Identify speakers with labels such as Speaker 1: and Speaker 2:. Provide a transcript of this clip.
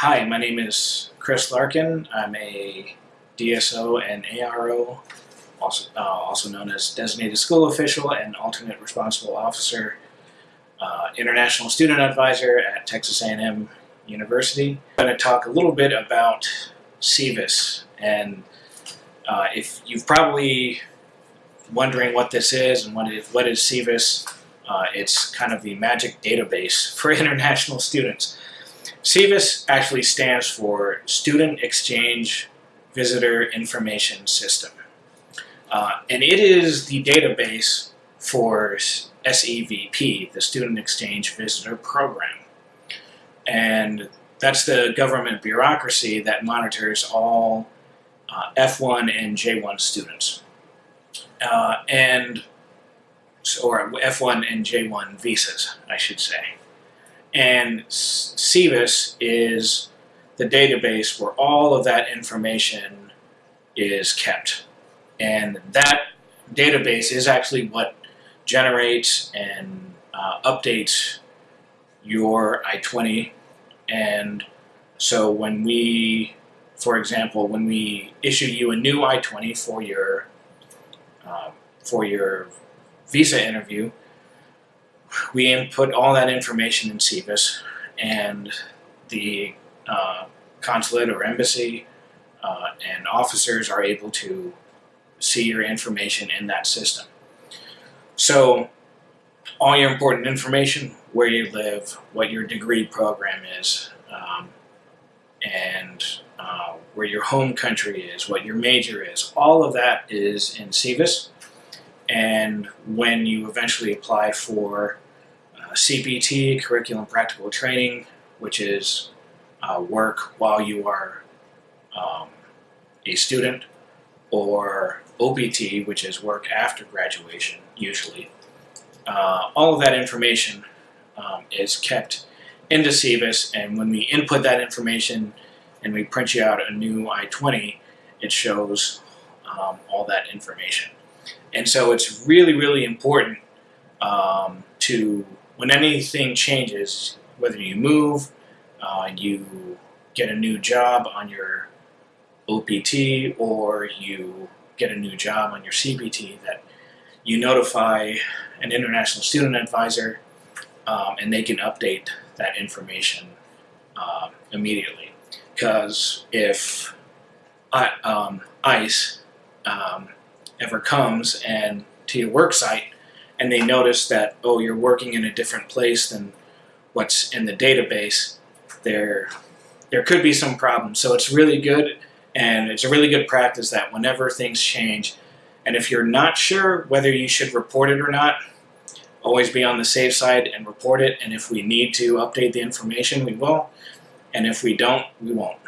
Speaker 1: Hi, my name is Chris Larkin. I'm a DSO and ARO, also, uh, also known as Designated School Official and Alternate Responsible Officer, uh, International Student Advisor at Texas A&M University. I'm going to talk a little bit about SEVIS, and uh, if you've probably wondering what this is and what is, what is SEVIS, uh, it's kind of the magic database for international students. SEVIS actually stands for Student Exchange Visitor Information System. Uh, and it is the database for SEVP, the Student Exchange Visitor Program. And that's the government bureaucracy that monitors all uh, F1 and J1 students. Uh, and or F1 and J1 visas, I should say. And SEVIS is the database where all of that information is kept. And that database is actually what generates and uh, updates your I-20. And so when we, for example, when we issue you a new I-20 for your, uh, for your visa interview, we input all that information in SEVIS and the uh, consulate or embassy uh, and officers are able to see your information in that system. So all your important information, where you live, what your degree program is, um, and uh, where your home country is, what your major is, all of that is in SEVIS. And when you eventually apply for CPT, Curriculum Practical Training, which is uh, work while you are um, a student, or OPT, which is work after graduation, usually. Uh, all of that information um, is kept into SEVIS, and when we input that information and we print you out a new I-20, it shows um, all that information. And so it's really, really important um, to, when anything changes, whether you move, uh, you get a new job on your OPT, or you get a new job on your CPT, that you notify an international student advisor um, and they can update that information uh, immediately. Because if I, um, ICE um, ever comes and to your work site and they notice that, oh, you're working in a different place than what's in the database, there, there could be some problems. So it's really good and it's a really good practice that whenever things change, and if you're not sure whether you should report it or not, always be on the safe side and report it. And if we need to update the information, we will. And if we don't, we won't.